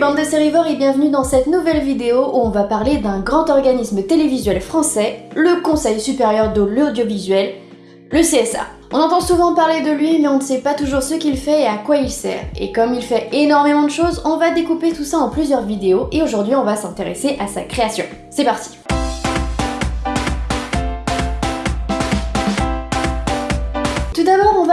Bande de sérivores et bienvenue dans cette nouvelle vidéo où on va parler d'un grand organisme télévisuel français, le Conseil supérieur de l'audiovisuel, le CSA. On entend souvent parler de lui mais on ne sait pas toujours ce qu'il fait et à quoi il sert. Et comme il fait énormément de choses, on va découper tout ça en plusieurs vidéos et aujourd'hui on va s'intéresser à sa création. C'est parti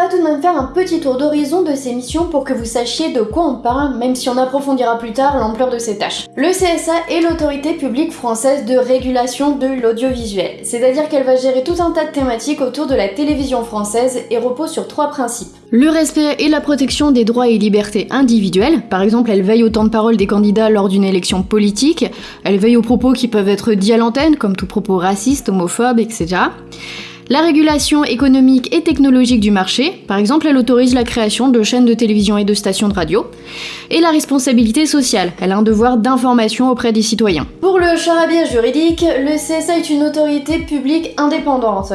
tout de même faire un petit tour d'horizon de ses missions pour que vous sachiez de quoi on parle, même si on approfondira plus tard l'ampleur de ses tâches. Le CSA est l'autorité publique française de régulation de l'audiovisuel, c'est-à-dire qu'elle va gérer tout un tas de thématiques autour de la télévision française et repose sur trois principes. Le respect et la protection des droits et libertés individuelles, par exemple elle veille au temps de parole des candidats lors d'une élection politique, elle veille aux propos qui peuvent être dits à l'antenne, comme tout propos raciste, homophobe, etc. La régulation économique et technologique du marché, par exemple, elle autorise la création de chaînes de télévision et de stations de radio. Et la responsabilité sociale, elle a un devoir d'information auprès des citoyens. Pour le charabia juridique, le CSA est une autorité publique indépendante.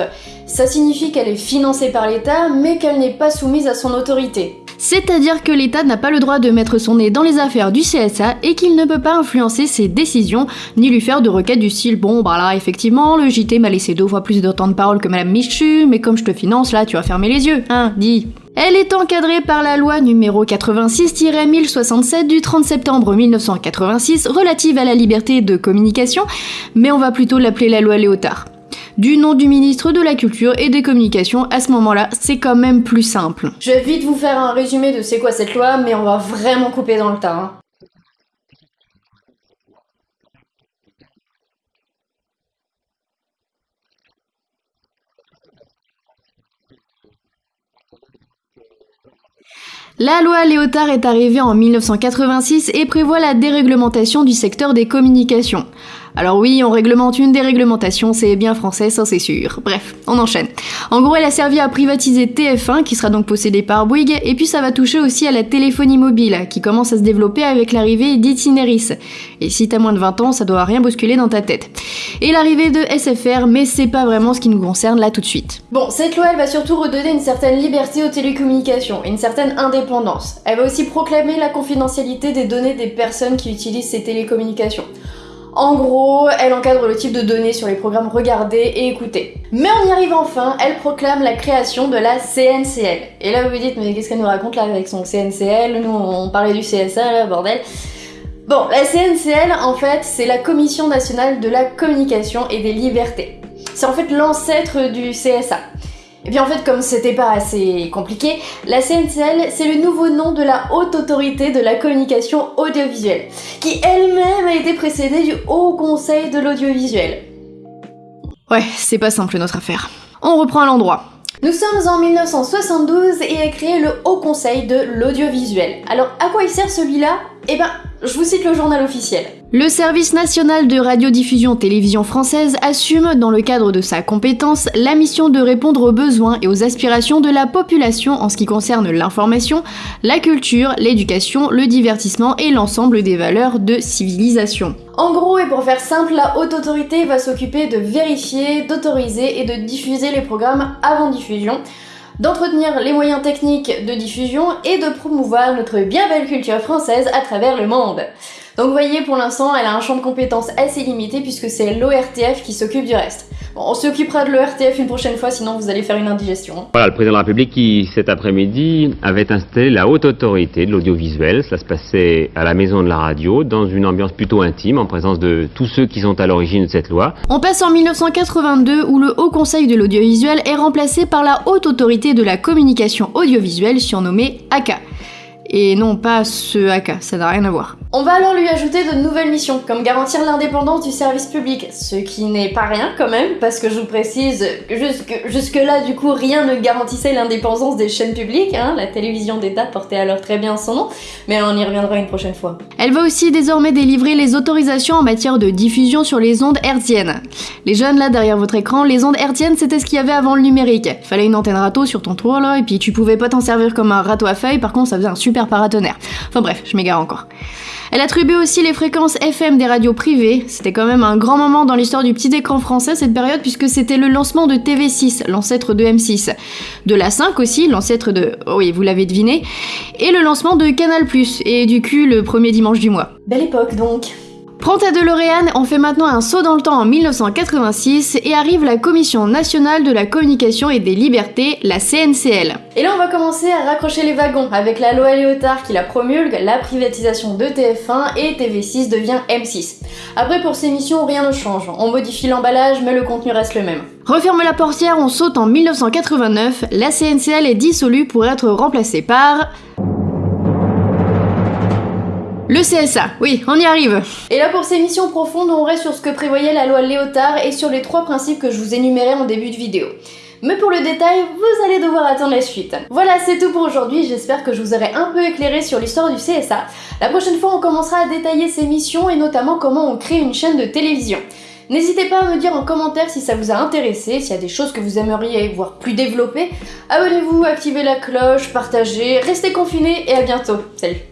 Ça signifie qu'elle est financée par l'État, mais qu'elle n'est pas soumise à son autorité. C'est-à-dire que l'État n'a pas le droit de mettre son nez dans les affaires du CSA et qu'il ne peut pas influencer ses décisions, ni lui faire de requêtes du style bon bah là effectivement le JT m'a laissé deux fois plus de temps de parole que Madame Michu, mais comme je te finance là tu vas fermer les yeux, hein, dis. Elle est encadrée par la loi numéro 86-1067 du 30 septembre 1986 relative à la liberté de communication, mais on va plutôt l'appeler la loi Léotard du nom du ministre de la Culture et des Communications, à ce moment-là, c'est quand même plus simple. Je vais vite vous faire un résumé de c'est quoi cette loi, mais on va vraiment couper dans le tas. Hein. La loi Léotard est arrivée en 1986 et prévoit la déréglementation du secteur des communications. Alors oui, on réglemente une déréglementation, c'est bien français, ça c'est sûr. Bref, on enchaîne. En gros, elle a servi à privatiser TF1, qui sera donc possédé par Bouygues, et puis ça va toucher aussi à la téléphonie mobile, qui commence à se développer avec l'arrivée d'Itineris. Et si t'as moins de 20 ans, ça doit rien bousculer dans ta tête. Et l'arrivée de SFR, mais c'est pas vraiment ce qui nous concerne là tout de suite. Bon, cette loi, elle va surtout redonner une certaine liberté aux télécommunications, une certaine indépendance. Elle va aussi proclamer la confidentialité des données des personnes qui utilisent ces télécommunications. En gros, elle encadre le type de données sur les programmes regardés et écoutés. Mais on y arrive enfin, elle proclame la création de la CNCL. Et là vous vous dites, mais qu'est-ce qu'elle nous raconte là avec son CNCL Nous on parlait du CSA là, bordel. Bon, la CNCL en fait, c'est la Commission nationale de la communication et des libertés. C'est en fait l'ancêtre du CSA. Et puis en fait, comme c'était pas assez compliqué, la CNCL, c'est le nouveau nom de la Haute Autorité de la Communication Audiovisuelle, qui elle-même a été précédée du Haut Conseil de l'Audiovisuel. Ouais, c'est pas simple notre affaire. On reprend à l'endroit. Nous sommes en 1972 et est créé le Haut Conseil de l'Audiovisuel. Alors à quoi il sert celui-là? Eh ben, je vous cite le journal officiel. Le service national de radiodiffusion télévision française assume, dans le cadre de sa compétence, la mission de répondre aux besoins et aux aspirations de la population en ce qui concerne l'information, la culture, l'éducation, le divertissement et l'ensemble des valeurs de civilisation. En gros, et pour faire simple, la haute autorité va s'occuper de vérifier, d'autoriser et de diffuser les programmes avant diffusion, d'entretenir les moyens techniques de diffusion et de promouvoir notre bien belle culture française à travers le monde. Donc vous voyez, pour l'instant, elle a un champ de compétences assez limité puisque c'est l'ORTF qui s'occupe du reste. Bon, on s'occupera de l'ORTF une prochaine fois, sinon vous allez faire une indigestion. Voilà, le président de la République qui, cet après-midi, avait installé la haute autorité de l'audiovisuel. Ça se passait à la maison de la radio, dans une ambiance plutôt intime, en présence de tous ceux qui sont à l'origine de cette loi. On passe en 1982, où le Haut Conseil de l'audiovisuel est remplacé par la haute autorité de la communication audiovisuelle, surnommée ACA. Et non pas ce AK, ça n'a rien à voir. On va alors lui ajouter de nouvelles missions, comme garantir l'indépendance du service public, ce qui n'est pas rien quand même, parce que je vous précise que jusque, là du coup rien ne garantissait l'indépendance des chaînes publiques, hein, la télévision d'État portait alors très bien son nom, mais on y reviendra une prochaine fois. Elle va aussi désormais délivrer les autorisations en matière de diffusion sur les ondes hertziennes. Les jeunes là derrière votre écran, les ondes hertziennes c'était ce qu'il y avait avant le numérique. Fallait une antenne râteau sur ton tour là, et puis tu pouvais pas t'en servir comme un râteau à feuilles, par contre ça faisait un super super paratonnerre. Enfin bref, je m'égare encore. Elle attribuait aussi les fréquences FM des radios privées. C'était quand même un grand moment dans l'histoire du petit écran français cette période puisque c'était le lancement de TV6, l'ancêtre de M6. De la 5 aussi, l'ancêtre de... Oh oui, vous l'avez deviné. Et le lancement de Canal+, et du cul le premier dimanche du mois. Belle époque donc. Prends ta DeLorean, on fait maintenant un saut dans le temps en 1986 et arrive la Commission nationale de la communication et des libertés, la CNCL. Et là on va commencer à raccrocher les wagons avec la loi Léotard qui la promulgue, la privatisation de TF1 et TV6 devient M6. Après pour ces missions rien ne change, on modifie l'emballage mais le contenu reste le même. Referme la portière, on saute en 1989, la CNCL est dissolue pour être remplacée par... Le CSA, oui, on y arrive. Et là pour ces missions profondes, on reste sur ce que prévoyait la loi Léotard et sur les trois principes que je vous énumérais en début de vidéo. Mais pour le détail, vous allez devoir attendre la suite. Voilà, c'est tout pour aujourd'hui, j'espère que je vous aurai un peu éclairé sur l'histoire du CSA. La prochaine fois, on commencera à détailler ses missions et notamment comment on crée une chaîne de télévision. N'hésitez pas à me dire en commentaire si ça vous a intéressé, s'il y a des choses que vous aimeriez voir plus développées. Abonnez-vous, activez la cloche, partagez, restez confinés et à bientôt. Salut